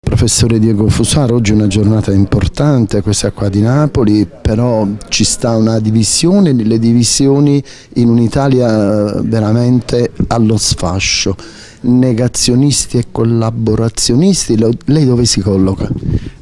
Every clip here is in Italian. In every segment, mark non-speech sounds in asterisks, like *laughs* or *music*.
Professore Diego Fusaro, oggi è una giornata importante, questa qua di Napoli, però ci sta una divisione, le divisioni in un'Italia veramente allo sfascio, negazionisti e collaborazionisti, lei dove si colloca?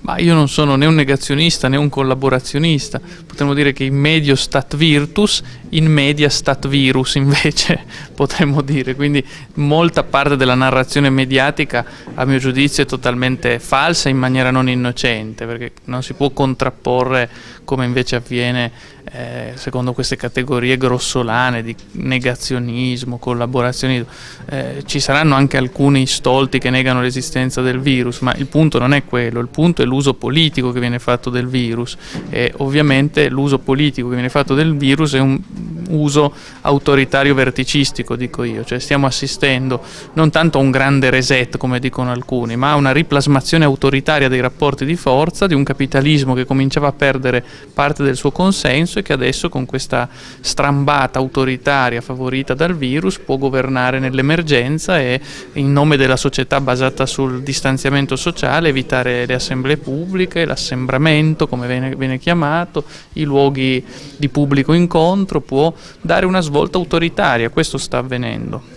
Ma io non sono né un negazionista né un collaborazionista, potremmo dire che in medio stat virtus, in media stat virus invece *laughs* potremmo dire, quindi molta parte della narrazione mediatica a mio giudizio è totalmente falsa in maniera non innocente, perché non si può contrapporre come invece avviene eh, secondo queste categorie grossolane di negazionismo, collaborazionismo. Eh, ci saranno anche alcuni stolti che negano l'esistenza del virus, ma il punto non è quello, il punto è l'uso politico che viene fatto del virus e ovviamente l'uso politico che viene fatto del virus è un uso autoritario verticistico, dico io, cioè stiamo assistendo non tanto a un grande reset come dicono alcuni, ma a una riplasmazione autoritaria dei rapporti di forza, di un capitalismo che cominciava a perdere parte del suo consenso e che adesso con questa strambata autoritaria favorita dal virus può governare nell'emergenza e in nome della società basata sul distanziamento sociale evitare le assemblee pubbliche, l'assembramento come viene, viene chiamato, i luoghi di pubblico incontro, può dare una svolta autoritaria, questo sta avvenendo.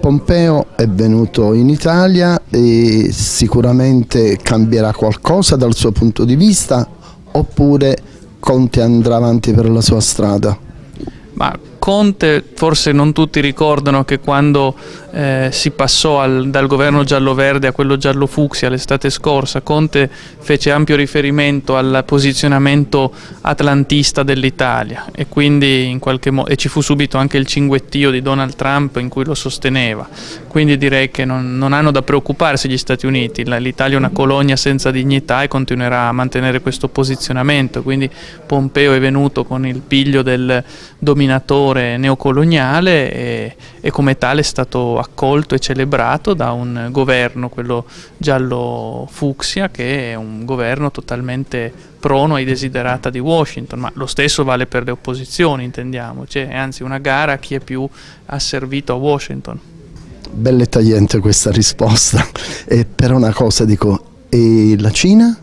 Pompeo è venuto in Italia e sicuramente cambierà qualcosa dal suo punto di vista oppure Conte andrà avanti per la sua strada? Ma Conte forse non tutti ricordano che quando eh, si passò al, dal governo giallo-verde a quello giallo-fucsia l'estate scorsa, Conte fece ampio riferimento al posizionamento atlantista dell'Italia e quindi in qualche modo, e ci fu subito anche il cinguettio di Donald Trump in cui lo sosteneva, quindi direi che non, non hanno da preoccuparsi gli Stati Uniti, l'Italia è una colonia senza dignità e continuerà a mantenere questo posizionamento, quindi Pompeo è venuto con il piglio del dominatore neocoloniale e, e, come tale è stato accolto e celebrato da un governo, quello giallo fucsia, che è un governo totalmente prono ai desiderata di Washington, ma lo stesso vale per le opposizioni, intendiamoci, è anzi una gara a chi è più asservito a Washington. Bella e tagliente questa risposta, e per una cosa dico, e la Cina?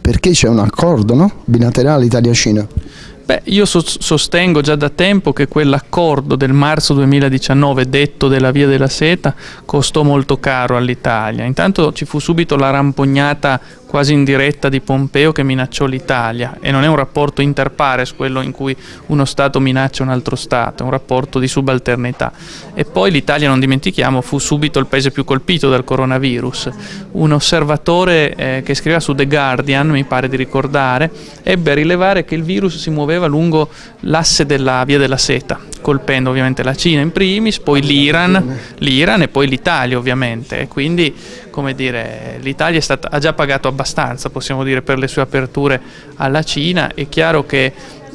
Perché c'è un accordo no? bilaterale Italia-Cina? Beh, io so sostengo già da tempo che quell'accordo del marzo 2019 detto della Via della Seta costò molto caro all'Italia. Intanto ci fu subito la rampognata quasi in diretta di Pompeo che minacciò l'Italia e non è un rapporto inter pares quello in cui uno Stato minaccia un altro Stato, è un rapporto di subalternità. E poi l'Italia, non dimentichiamo, fu subito il paese più colpito dal coronavirus. Un osservatore eh, che scriveva su The Guardian, mi pare di ricordare, ebbe a rilevare che il virus si muoveva lungo l'asse della via della seta, colpendo ovviamente la Cina in primis, poi l'Iran, l'Iran e poi l'Italia ovviamente. E quindi come dire, l'Italia ha già pagato abbastanza, possiamo dire, per le sue aperture alla Cina. È chiaro che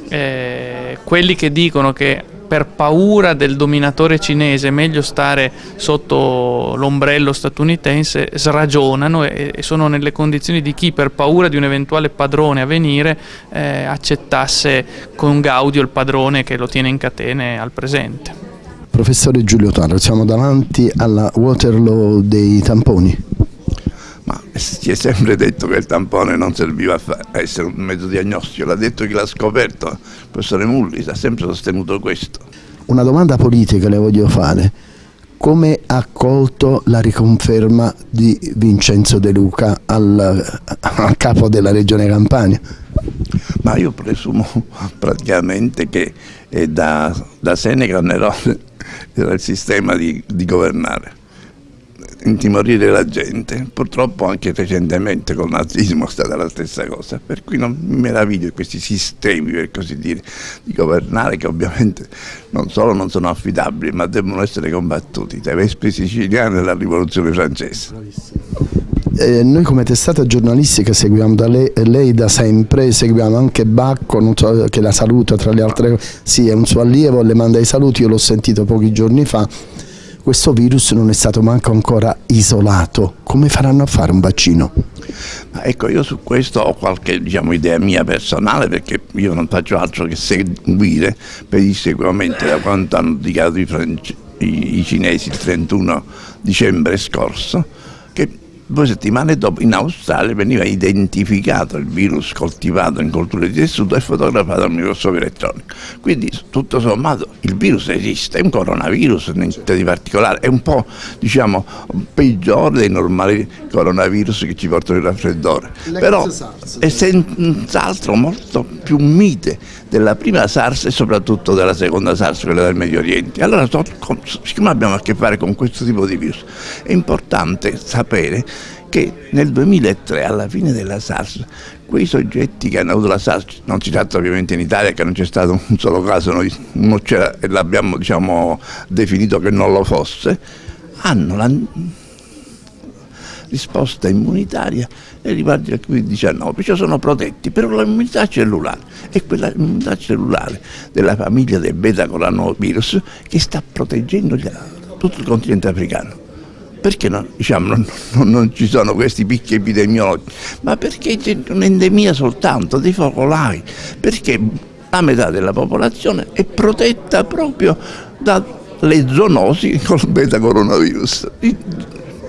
eh, quelli che dicono che per paura del dominatore cinese è meglio stare sotto l'ombrello statunitense sragionano e, e, sono nelle condizioni di chi per paura di un eventuale padrone a venire eh, accettasse con gaudio il padrone che lo tiene in catene al presente. Professore Giulio Taro, siamo davanti alla Waterloo dei tamponi. Ma si è sempre detto che il tampone non serviva a essere un mezzo diagnostico, l'ha detto chi l'ha scoperto, il professore Mullis ha sempre sostenuto questo. Una domanda politica le voglio fare. Come ha accolto la riconferma di Vincenzo De Luca al, a capo della regione Campania? Ma io presumo praticamente che da, da Seneca era il sistema di, di governare intimorire la gente. Purtroppo anche recentemente con il nazismo è stata la stessa cosa, per cui non mi meraviglio di questi sistemi, per così dire, di governare che ovviamente non solo non sono affidabili, ma devono essere combattuti dai Vespi siciliani della rivoluzione francese. Eh, noi come testata giornalistica seguiamo da lei, lei, da sempre, seguiamo anche Bacco, so, che la saluta tra le altre cose, sì è un suo allievo, le manda i saluti, io l'ho sentito pochi giorni fa, questo virus non è stato manco ancora isolato. Come faranno a fare un vaccino? Ecco, io su questo ho qualche diciamo, idea mia personale perché io non faccio altro che seguire pedissequamente da quanto hanno dichiarato i, i, i cinesi il 31 dicembre scorso Due settimane dopo in Australia veniva identificato il virus coltivato in colture di tessuto e fotografato al microscopio elettronico. Quindi tutto sommato il virus esiste, è un coronavirus, niente di particolare, è un po' diciamo peggiore dei normali coronavirus che ci portano il raffreddore. Però è senz'altro molto più mite della prima SARS e soprattutto della seconda SARS, quella del Medio Oriente. Allora, siccome abbiamo a che fare con questo tipo di virus, è importante sapere che nel 2003, alla fine della SARS, quei soggetti che hanno avuto la SARS, non si tratta ovviamente in Italia che non c'è stato un solo caso, noi e l'abbiamo diciamo, definito che non lo fosse, hanno la risposta immunitaria nei riguardi del Covid-19, cioè sono protetti, però l'immunità cellulare è quella immunità cellulare della famiglia del beta-coronavirus che sta proteggendo tutto il continente africano perché non, diciamo, non, non, non, ci sono questi picchi epidemiologici? Ma perché c'è un'endemia soltanto dei focolai, perché la metà della popolazione è protetta proprio dalle zoonosi col beta coronavirus.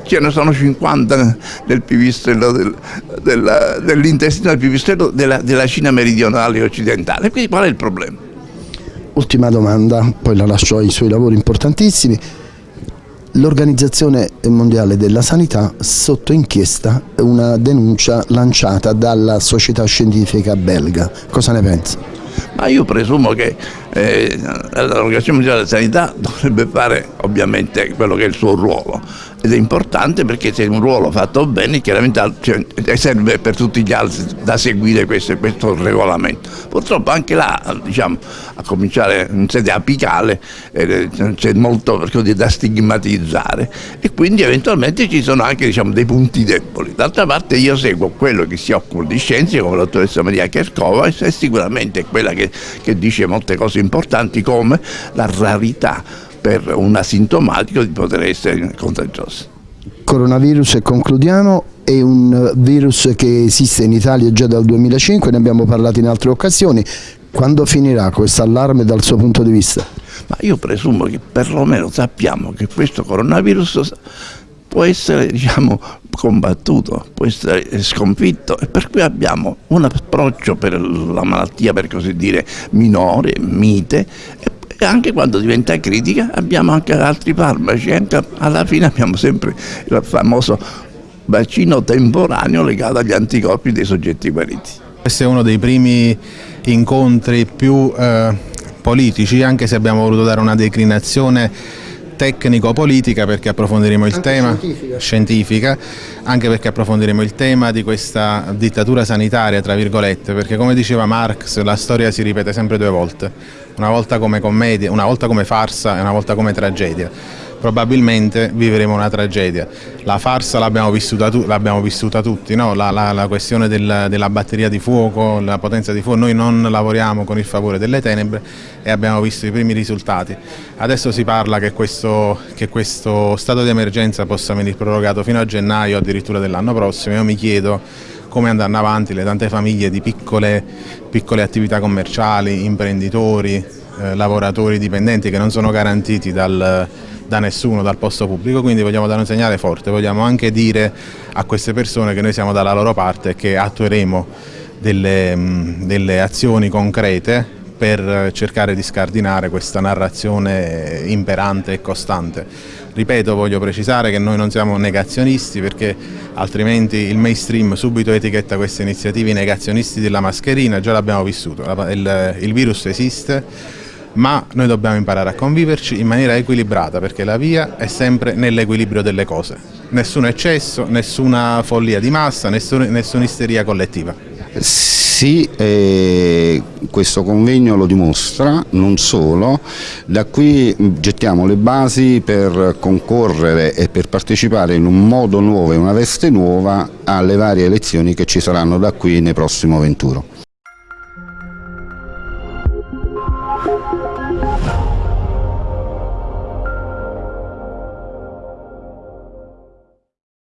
Ce ne sono 50 nel pipistrello del, del, dell'intestino del pipistrello della, della Cina meridionale e occidentale. Quindi qual è il problema? Ultima domanda, poi la lascio ai suoi lavori importantissimi l'Organizzazione Mondiale della Sanità sotto inchiesta una denuncia lanciata dalla società scientifica belga. Cosa ne pensa? Ma io presumo che eh, l'Organizzazione Mondiale della Sanità dovrebbe fare ovviamente quello che è il suo ruolo ed è importante perché se è un ruolo fatto bene chiaramente cioè, serve per tutti gli altri da seguire questo, questo regolamento. Purtroppo anche là, diciamo, a cominciare in sede apicale, eh, c'è molto dire, da stigmatizzare e quindi eventualmente ci sono anche diciamo, dei punti deboli. D'altra parte io seguo quello che si occupa di scienze come la dottoressa Maria Kerkova e sicuramente è quella che, che dice molte cose importanti come la rarità per un asintomatico di poter essere contagioso. Coronavirus e concludiamo è un virus che esiste in Italia già dal 2005, ne abbiamo parlato in altre occasioni. Quando finirà questo allarme dal suo punto di vista? Ma io presumo che perlomeno sappiamo che questo coronavirus può essere diciamo, combattuto, può essere sconfitto e per cui abbiamo un approccio per la malattia per così dire minore, mite e anche quando diventa critica abbiamo anche altri farmaci, anche alla fine abbiamo sempre il famoso vaccino temporaneo legato agli anticorpi dei soggetti guariti. Questo è uno dei primi incontri più eh, politici, anche se abbiamo voluto dare una declinazione tecnico-politica perché approfondiremo il anche tema scientifica. scientifica. anche perché approfondiremo il tema di questa dittatura sanitaria, tra virgolette, perché come diceva Marx la storia si ripete sempre due volte una volta come commedia, una volta come farsa e una volta come tragedia. Probabilmente vivremo una tragedia. La farsa l'abbiamo vissuta, vissuta, tutti, no? la, la, la, questione del, della batteria di fuoco, la potenza di fuoco, noi non lavoriamo con il favore delle tenebre e abbiamo visto i primi risultati. Adesso si parla che questo, che questo stato di emergenza possa venire prorogato fino a gennaio addirittura dell'anno prossimo. Io mi chiedo come andranno avanti le tante famiglie di piccole, piccole attività commerciali, imprenditori, eh, lavoratori dipendenti che non sono garantiti dal, da nessuno, dal posto pubblico, quindi vogliamo dare un segnale forte, vogliamo anche dire a queste persone che noi siamo dalla loro parte e che attueremo delle, mh, delle azioni concrete per cercare di scardinare questa narrazione imperante e costante. Ripeto, voglio precisare che noi non siamo negazionisti perché altrimenti il mainstream subito etichetta queste iniziative negazionisti della mascherina, già l'abbiamo vissuto, il virus esiste, ma noi dobbiamo imparare a conviverci in maniera equilibrata perché la via è sempre nell'equilibrio delle cose. Nessun eccesso, nessuna follia di massa, nessuna, nessuna isteria collettiva. Sì, eh, questo convegno lo dimostra, non solo, da qui gettiamo le basi per concorrere e per partecipare in un modo nuovo e una veste nuova alle varie elezioni che ci saranno da qui nel prossimo venturo.